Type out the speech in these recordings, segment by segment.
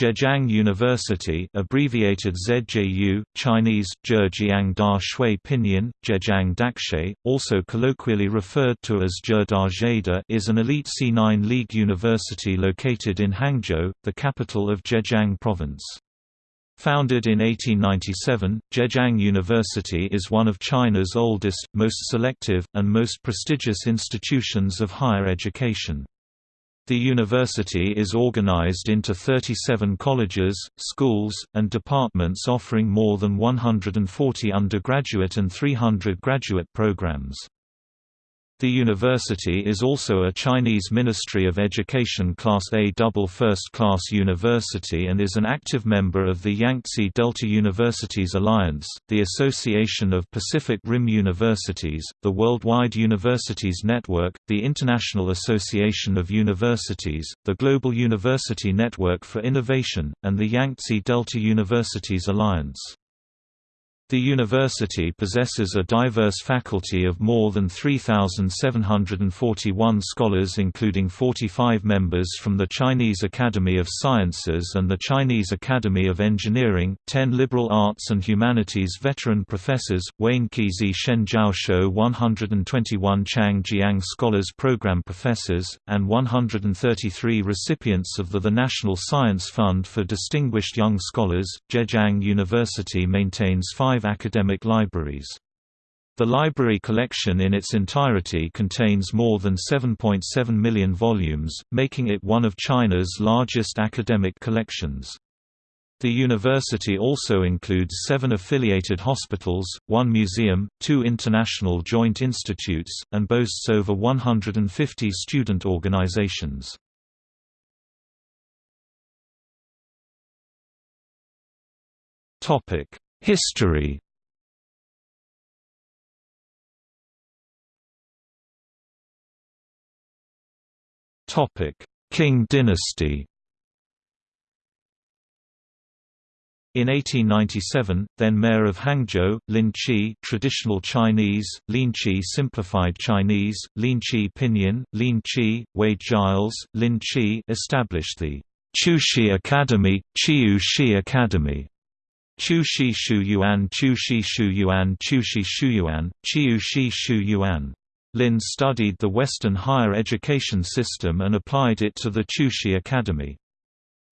Zhejiang University abbreviated ZJU, Chinese, Zhejiang Da Shui Pinyin, Zhejiang Dakshe, also colloquially referred to as Zhe Da is an elite C9 League university located in Hangzhou, the capital of Zhejiang Province. Founded in 1897, Zhejiang University is one of China's oldest, most selective, and most prestigious institutions of higher education. The university is organized into 37 colleges, schools, and departments offering more than 140 undergraduate and 300 graduate programs. The university is also a Chinese Ministry of Education Class A double first-class university and is an active member of the Yangtze Delta Universities Alliance, the Association of Pacific Rim Universities, the Worldwide Universities Network, the International Association of Universities, the Global University Network for Innovation, and the Yangtze Delta Universities Alliance. The university possesses a diverse faculty of more than 3,741 scholars including 45 members from the Chinese Academy of Sciences and the Chinese Academy of Engineering, 10 liberal arts and humanities veteran professors, Wayne Kizi Shen Jiaoshuo 121 Chang Jiang Scholars Program professors, and 133 recipients of the, the National Science Fund for Distinguished Young Scholars. Zhejiang University maintains five five academic libraries. The library collection in its entirety contains more than 7.7 .7 million volumes, making it one of China's largest academic collections. The university also includes seven affiliated hospitals, one museum, two international joint institutes, and boasts over 150 student organizations. History. Qing dynasty. In 1897, then mayor of Hangzhou, Lin Qi traditional Chinese, Lin Qi simplified Chinese, Lin Qi pinyin, Lin Qi, Wade Giles, Lin Qi established the Qiushi Academy, Qiu Shi Academy, Chu Shi Shu Yuan Chu Shi Shu Yuan. Lin studied the Western higher education system and applied it to the Qiushi Academy.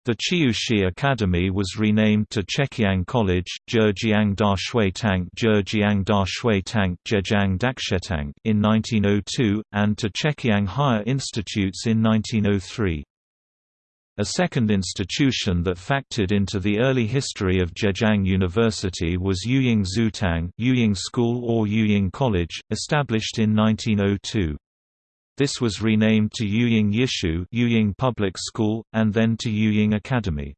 The Qiushi Academy was renamed to Chekiang College, Zhejiang Da Shui Tank Zhejiang Da Shui Tank Zhejiang Dakshetang in 1902, and to Chekiang Higher Institutes in 1903. A second institution that factored into the early history of Zhejiang University was Yuying Zutang Yuying School or Yuying College, established in 1902. This was renamed to Yuying Yishu Yuying Public School, and then to Yuying Academy.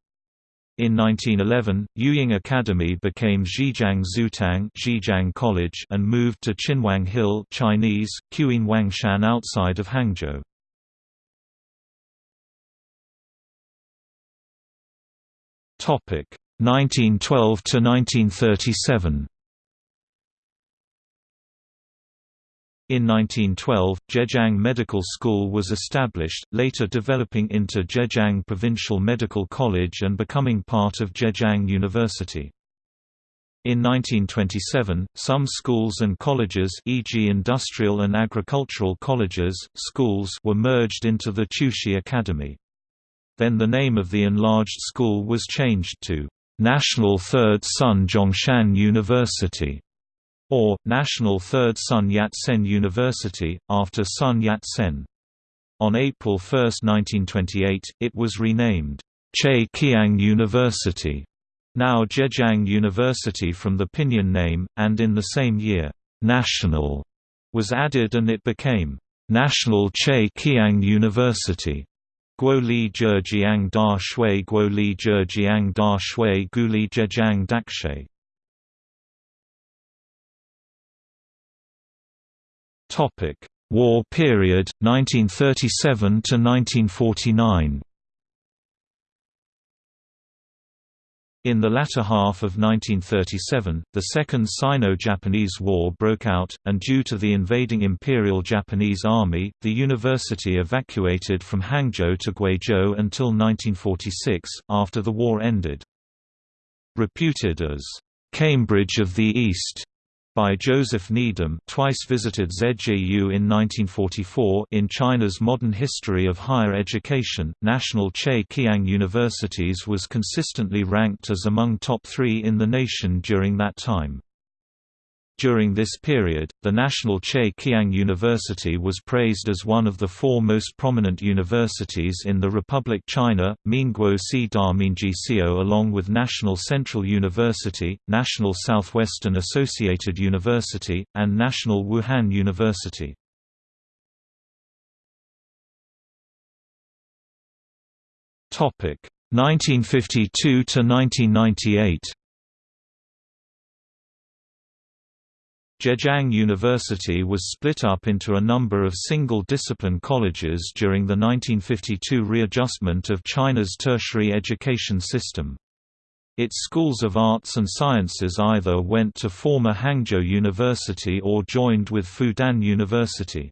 In 1911, Yuying Academy became Zhejiang Zutang Zhejiang College and moved to Qinhuang Hill Chinese, Quyin Wangshan outside of Hangzhou. 1912 to 1937 In 1912, Zhejiang Medical School was established, later developing into Zhejiang Provincial Medical College and becoming part of Zhejiang University. In 1927, some schools and colleges e.g. industrial and agricultural colleges, schools were merged into the Qiushi Academy. Then the name of the enlarged school was changed to National Third Sun Zhongshan University or National Third Sun Yat-sen University, after Sun Yat-sen. On April 1, 1928, it was renamed Chekiang University, now Zhejiang University from the pinyin name, and in the same year, National was added and it became National Chekiang University. Guo Li Zhejiang Da Shui Guo Li Zhejiang Da Shui Gu Li Zhejiang Dakshe Topic: War period 1937 to 1949. In the latter half of 1937, the Second Sino-Japanese War broke out, and due to the invading Imperial Japanese Army, the university evacuated from Hangzhou to Guizhou until 1946, after the war ended. Reputed as, "...Cambridge of the East", by Joseph Needham twice visited ZJU in 1944 in China's Modern History of Higher Education, National Chekiang Universities was consistently ranked as among top three in the nation during that time. During this period, the National Chekiang University was praised as one of the four most prominent universities in the Republic China, Mingguo Si Da Mingjisio along with National Central University, National Southwestern Associated University, and National Wuhan University. Topic 1952 to 1998. Zhejiang University was split up into a number of single-discipline colleges during the 1952 readjustment of China's tertiary education system. Its schools of arts and sciences either went to former Hangzhou University or joined with Fudan University.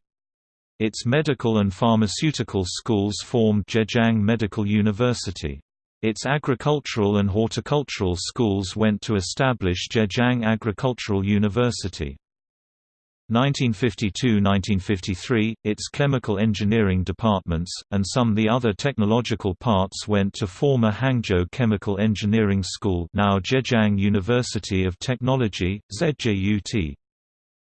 Its medical and pharmaceutical schools formed Zhejiang Medical University. Its agricultural and horticultural schools went to establish Zhejiang Agricultural University. 1952–1953, its chemical engineering departments, and some the other technological parts went to former Hangzhou Chemical Engineering School now Zhejiang University of Technology, ZJUT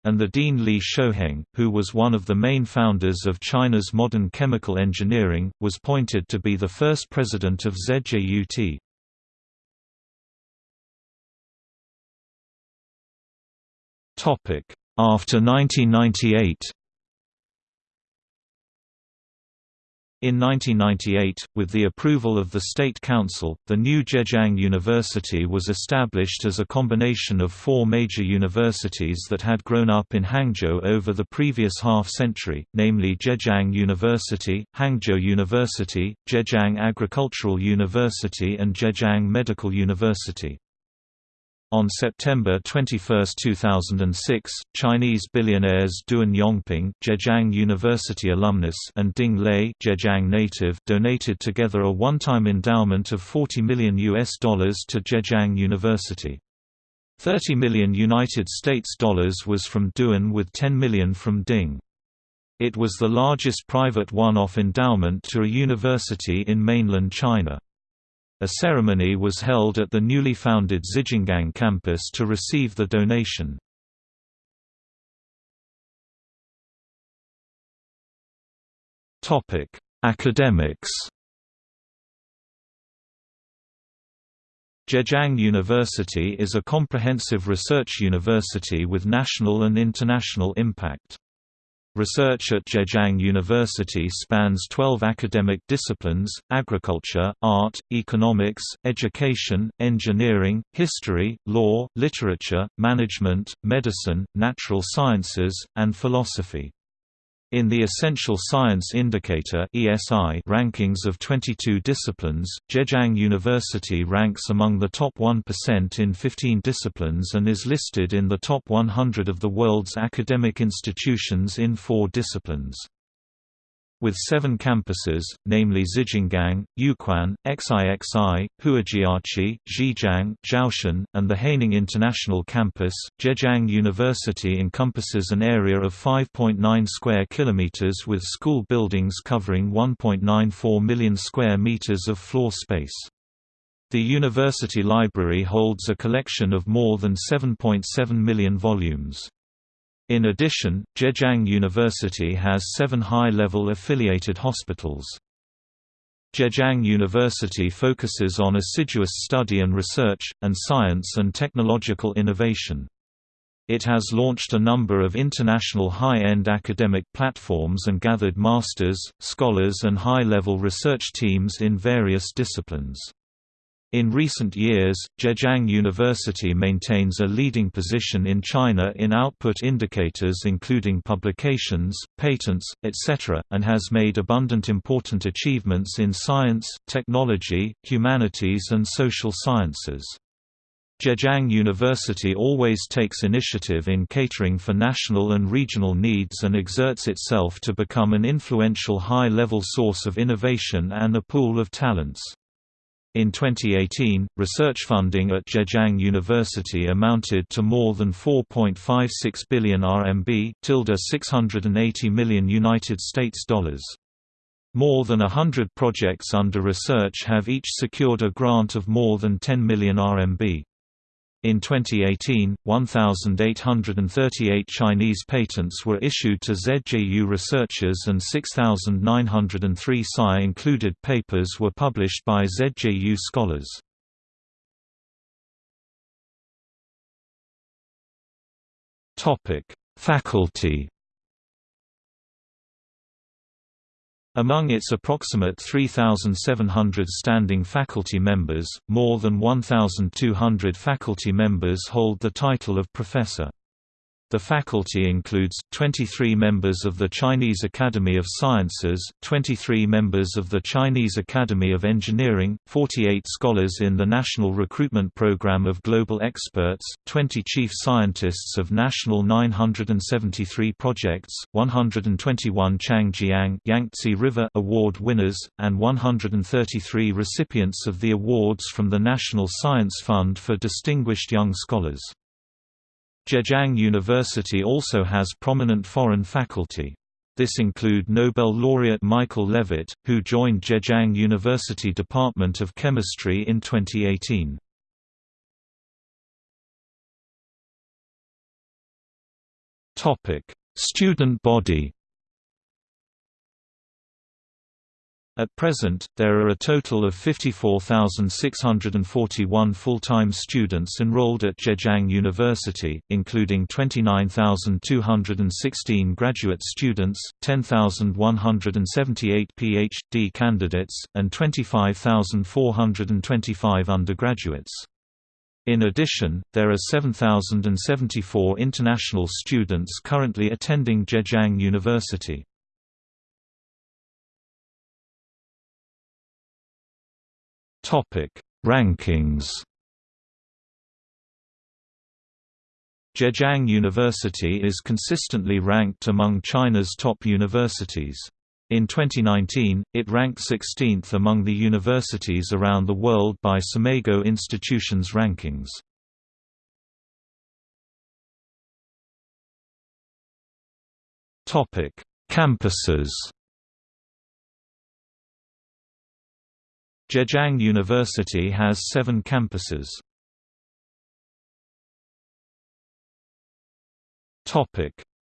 and the Dean Li Shouheng, who was one of the main founders of China's modern chemical engineering, was pointed to be the first president of ZJUT. After 1998 In 1998, with the approval of the State Council, the new Zhejiang University was established as a combination of four major universities that had grown up in Hangzhou over the previous half-century, namely Zhejiang University, Hangzhou University, Zhejiang Agricultural University and Zhejiang Medical University. On September 21, 2006, Chinese billionaires Duan Yongping Zhejiang University alumnus and Ding Lei Zhejiang native donated together a one-time endowment of 40 million US dollars to Zhejiang University. 30 million United States dollars was from Duan with 10 million from Ding. It was the largest private one-off endowment to a university in mainland China. A ceremony was held at the newly founded Zijingang campus to receive the donation. Academics Zhejiang University is a comprehensive research university with national and international impact. Research at Zhejiang University spans 12 academic disciplines, agriculture, art, economics, education, engineering, history, law, literature, management, medicine, natural sciences, and philosophy. In the Essential Science Indicator (ESI) rankings of 22 disciplines, Zhejiang University ranks among the top 1% in 15 disciplines and is listed in the top 100 of the world's academic institutions in 4 disciplines. With seven campuses, namely Zijingang, Yuquan, Xixi, Huajiachi, Zhijiang, Zhoushan, and the Haining International Campus, Zhejiang University encompasses an area of 5.9 square kilometers with school buildings covering 1.94 million square meters of floor space. The university library holds a collection of more than 7.7 million volumes. In addition, Zhejiang University has seven high-level affiliated hospitals. Zhejiang University focuses on assiduous study and research, and science and technological innovation. It has launched a number of international high-end academic platforms and gathered masters, scholars and high-level research teams in various disciplines. In recent years, Zhejiang University maintains a leading position in China in output indicators including publications, patents, etc., and has made abundant important achievements in science, technology, humanities and social sciences. Zhejiang University always takes initiative in catering for national and regional needs and exerts itself to become an influential high-level source of innovation and a pool of talents. In 2018, research funding at Zhejiang University amounted to more than 4.56 billion RMB, tilde 680 million United States dollars. More than hundred projects under research have each secured a grant of more than 10 million RMB. In 2018, 1,838 Chinese patents were issued to ZJU researchers and 6,903 SCI-included papers were published by ZJU scholars. Faculty Among its approximate 3,700 standing faculty members, more than 1,200 faculty members hold the title of professor. The faculty includes, 23 members of the Chinese Academy of Sciences, 23 members of the Chinese Academy of Engineering, 48 scholars in the National Recruitment Program of Global Experts, 20 chief scientists of National 973 projects, 121 Changjiang Yangtze River Award winners, and 133 recipients of the awards from the National Science Fund for Distinguished Young Scholars. Zhejiang University also has prominent foreign faculty. This include Nobel laureate Michael Levitt, who joined Zhejiang University Department of Chemistry in 2018. Student body At present, there are a total of 54,641 full-time students enrolled at Zhejiang University, including 29,216 graduate students, 10,178 PhD candidates, and 25,425 undergraduates. In addition, there are 7,074 international students currently attending Zhejiang University. Topic: Rankings. Zhejiang University is consistently ranked among China's top universities. In 2019, it ranked 16th among the universities around the world by SCImago Institutions rankings. Topic: Campuses. Zhejiang University has seven campuses.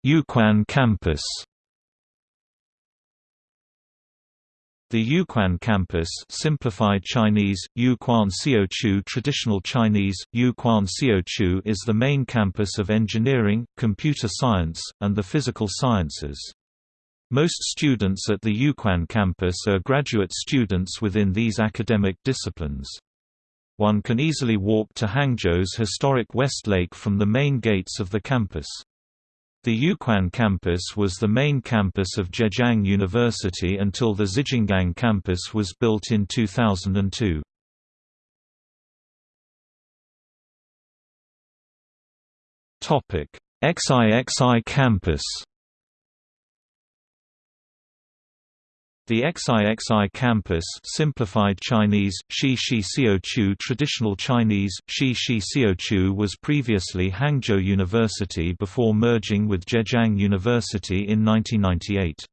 Yuquan campus The Yuquan campus simplified Chinese, Yuquan Xiuqiu traditional Chinese, Yuquan Xiuqiu is the main campus of engineering, computer science, and the physical sciences. Most students at the Yuquan campus are graduate students within these academic disciplines. One can easily walk to Hangzhou's historic West Lake from the main gates of the campus. The Yuquan campus was the main campus of Zhejiang University until the Zijingang campus was built in 2002. XIXI campus The XIXI campus simplified Chinese, Shi Shi Xiuqiu traditional Chinese, Shi Shi Xiuqiu was previously Hangzhou University before merging with Zhejiang University in 1998.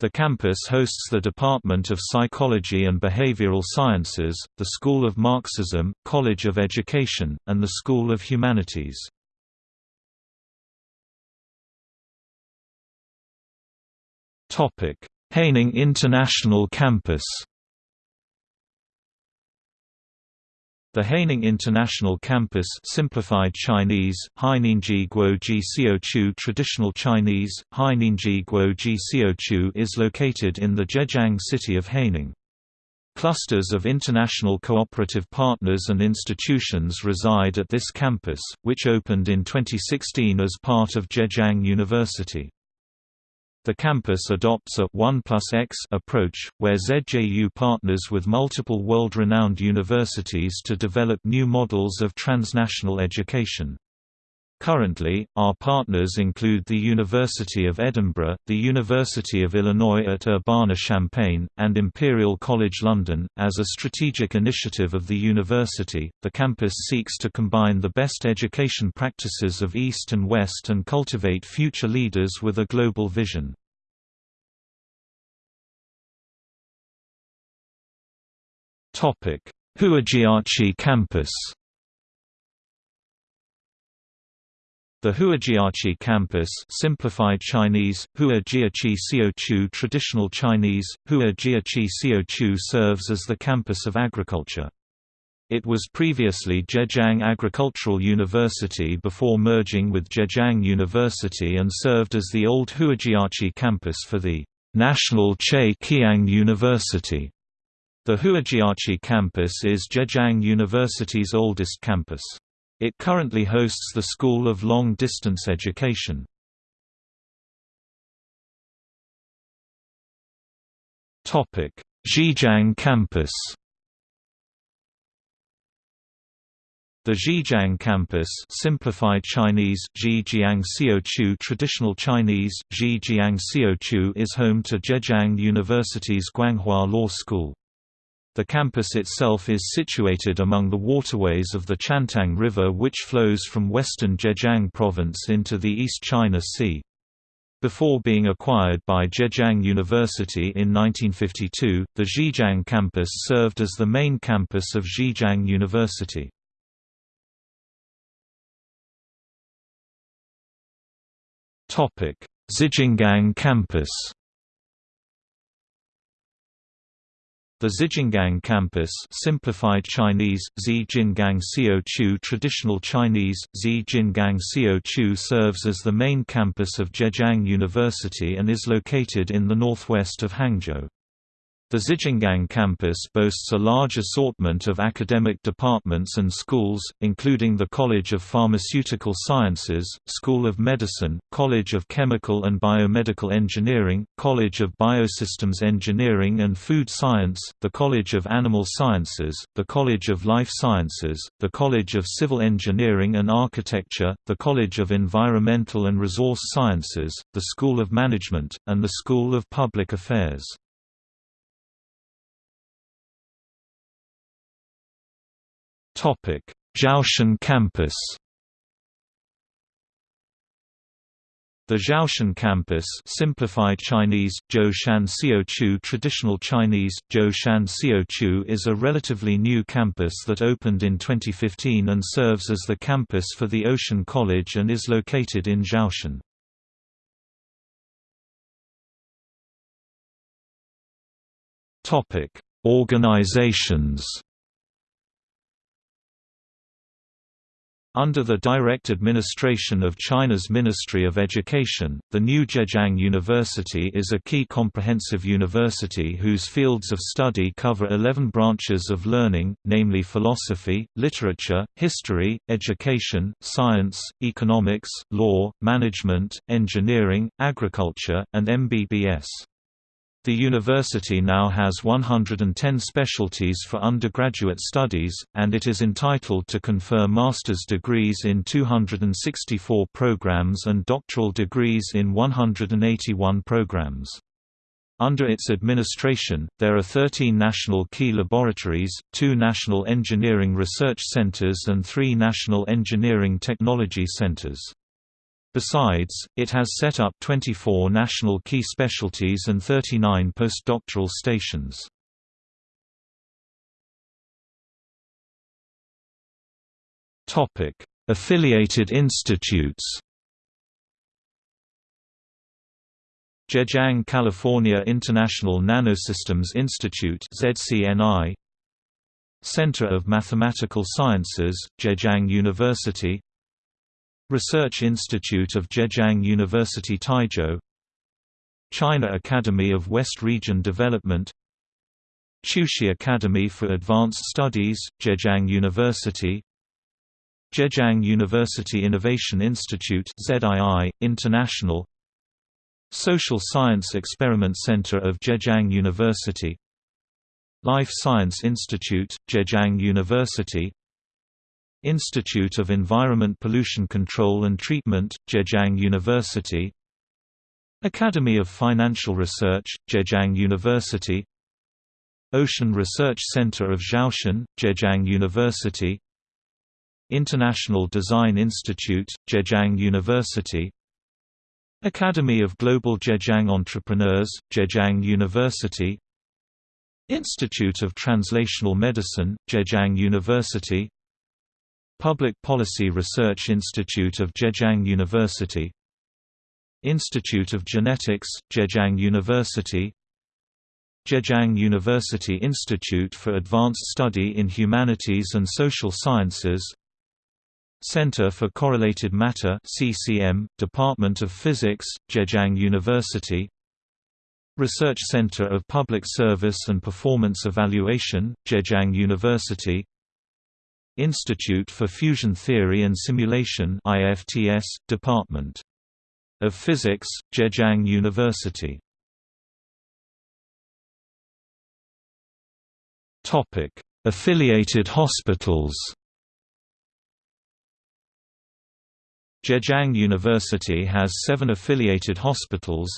The campus hosts the Department of Psychology and Behavioral Sciences, the School of Marxism, College of Education, and the School of Humanities. Topic Haining International Campus The Haining International Campus simplified Chinese, Xiuqiu traditional Chinese, Xiuqiu is located in the Zhejiang city of Haining. Clusters of international cooperative partners and institutions reside at this campus, which opened in 2016 as part of Zhejiang University. The campus adopts a 1 plus X approach, where ZJU partners with multiple world-renowned universities to develop new models of transnational education. Currently, our partners include the University of Edinburgh, the University of Illinois at Urbana-Champaign, and Imperial College London. As a strategic initiative of the university, the campus seeks to combine the best education practices of East and West and cultivate future leaders with a global vision. Topic: Huajiachi campus. The Huajiachi campus simplified Chinese, Huajiachi Xiaochu traditional Chinese, Huajiachi Xiaochu serves as the campus of agriculture. It was previously Zhejiang Agricultural University before merging with Zhejiang University and served as the old Huajiachi campus for the National Chekiang University. The Huajiachi campus is Zhejiang University's oldest campus. It currently hosts the School of Long Distance Education. Zhijiang campus The Zhijiang campus simplified Chinese Xiaochu traditional Chinese Xiaochu is home to Zhejiang University's Guanghua Law School. The campus itself is situated among the waterways of the Qiantang River which flows from western Zhejiang province into the East China Sea. Before being acquired by Zhejiang University in 1952, the Zhijiang campus served as the main campus of Zhejiang University. Zijingang campus The Zijingang campus simplified Chinese, Zijingang Xiaochu traditional Chinese, Zijingang Xiaochu serves as the main campus of Zhejiang University and is located in the northwest of Hangzhou. The Zijingang campus boasts a large assortment of academic departments and schools, including the College of Pharmaceutical Sciences, School of Medicine, College of Chemical and Biomedical Engineering, College of Biosystems Engineering and Food Science, the College of Animal Sciences, the College of Life Sciences, the College of Civil Engineering and Architecture, the College of Environmental and Resource Sciences, the School of Management, and the School of Public Affairs. Topic: Zhoushan campus. The Zhoushan campus simplified Chinese, Zhoushan traditional Chinese, Zhoushan is a relatively new campus that opened in 2015 and serves as the campus for the Ocean College and is located in Zhoushan. Organizations Under the direct administration of China's Ministry of Education, the new Zhejiang University is a key comprehensive university whose fields of study cover 11 branches of learning, namely philosophy, literature, history, education, science, economics, law, management, engineering, agriculture, and MBBS. The university now has 110 specialties for undergraduate studies, and it is entitled to confer master's degrees in 264 programs and doctoral degrees in 181 programs. Under its administration, there are 13 national key laboratories, two national engineering research centers and three national engineering technology centers. Besides, it has set up 24 national key specialties and 39 postdoctoral stations. Affiliated institutes Zhejiang California International Nanosystems Institute ZCNI Center of Mathematical Sciences, Zhejiang University Research Institute of Zhejiang University Taizhou China Academy of West Region Development. Qiushi Academy for Advanced Studies, Zhejiang University. Zhejiang University Innovation Institute ZII, International. Social Science Experiment Center of Zhejiang University. Life Science Institute, Zhejiang University Institute of Environment Pollution Control and Treatment, Zhejiang University. Academy of Financial Research, Zhejiang University. Ocean Research Center of Zhoushan, Zhejiang University. International Design Institute, Zhejiang University. Academy of Global Zhejiang Entrepreneurs, Zhejiang University. Institute of Translational Medicine, Zhejiang University Public Policy Research Institute of Zhejiang University Institute of Genetics, Zhejiang University Zhejiang University Institute for Advanced Study in Humanities and Social Sciences Center for Correlated Matter CCM, Department of Physics, Zhejiang University Research Center of Public Service and Performance Evaluation, Zhejiang University Institute for Fusion Theory and Simulation IFTS, Department of Physics, Zhejiang University. Affiliated hospitals. Zhejiang University has seven affiliated hospitals.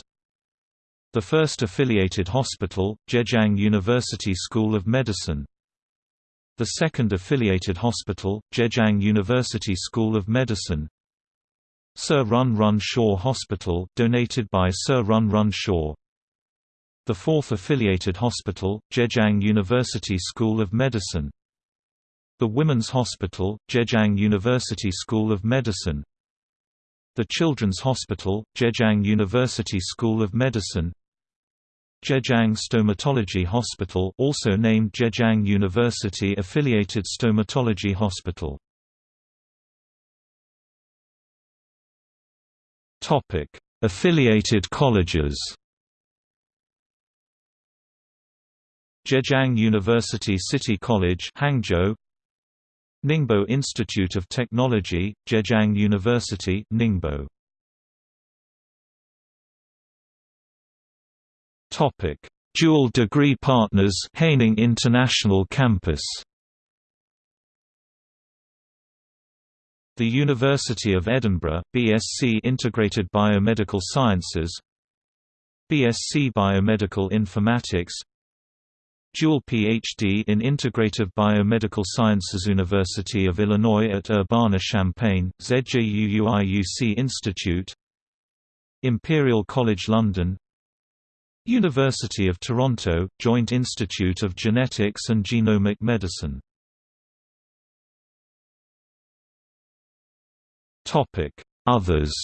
The first affiliated hospital, Zhejiang University School of Medicine The second affiliated hospital, Zhejiang University School of Medicine. Sir Run Run Shaw Hospital donated by Sir Run Run Shaw. The fourth affiliated hospital, Zhejiang University School of Medicine. The Women's Hospital, Zhejiang University School of Medicine. The Children's Hospital, Zhejiang University School of Medicine Zhejiang Stomatology Hospital also named Zhejiang University Affiliated Stomatology Hospital Affiliated colleges Zhejiang University City College Hangzhou Ningbo Institute of Technology, Zhejiang University Ningbo. Topic: Dual degree partners Haining International Campus. The University of Edinburgh, BSc Integrated Biomedical Sciences BSc Biomedical Informatics dual Ph.D. in Integrative Biomedical Sciences University of Illinois at Urbana-Champaign, ZJUUIUC Institute Imperial College London University of Toronto, Joint Institute of Genetics and Genomic Medicine. Others.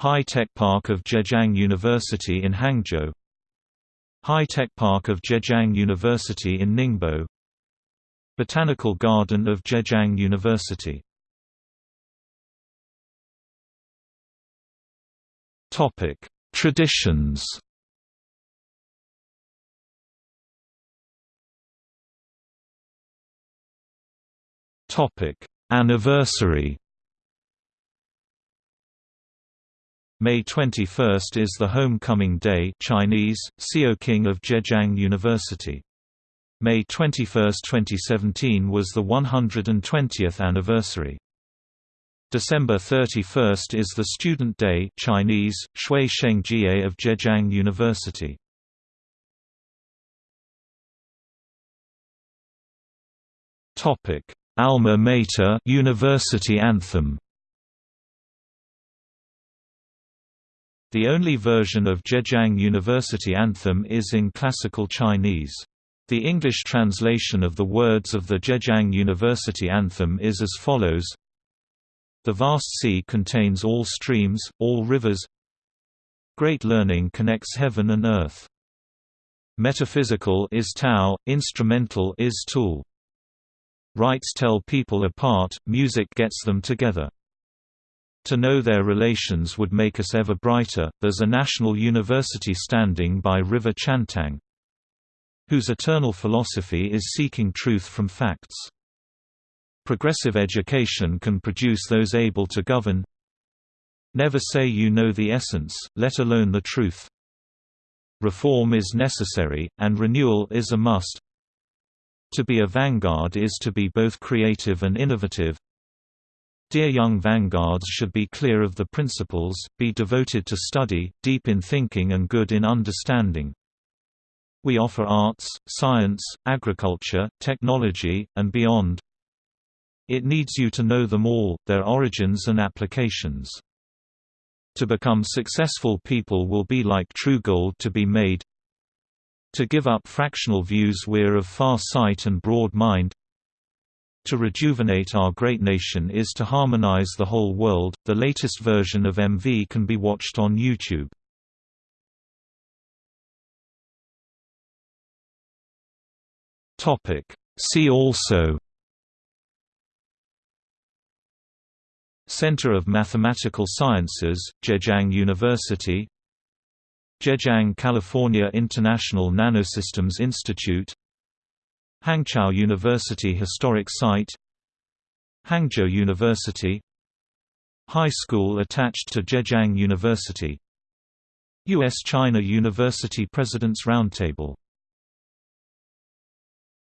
High-Tech Park of Zhejiang University in Hangzhou. High-Tech Park of Zhejiang University in Ningbo. Botanical Garden of Zhejiang University Traditions Topic: Anniversary May 21 is the Homecoming Day Chinese, King of Zhejiang University. May 21, 2017 was the 120th anniversary. December 31 is the Student Day Chinese, Shui Shengjie of Zhejiang University. Alma Mater University Anthem The only version of Zhejiang University anthem is in classical Chinese. The English translation of the words of the Zhejiang University anthem is as follows The vast sea contains all streams, all rivers Great learning connects heaven and earth. Metaphysical is Tao, instrumental is tool. Rites tell people apart, music gets them together. To know their relations would make us ever brighter. There's a national university standing by River Qiantang, whose eternal philosophy is seeking truth from facts. Progressive education can produce those able to govern. Never say you know the essence, let alone the truth. Reform is necessary, and renewal is a must. To be a vanguard is to be both creative and innovative. Dear young vanguards should be clear of the principles, be devoted to study, deep in thinking and good in understanding. We offer arts, science, agriculture, technology, and beyond. It needs you to know them all, their origins and applications. To become successful people will be like true gold to be made. To give up fractional views we're of far sight and broad mind. To rejuvenate our great nation is to harmonize the whole world. The latest version of MV can be watched on YouTube. See also Center of Mathematical Sciences, Zhejiang University Zhejiang California International Nanosystems Institute Hangzhou University Historic Site Hangzhou University High school attached to Zhejiang University U.S.-China University President's Roundtable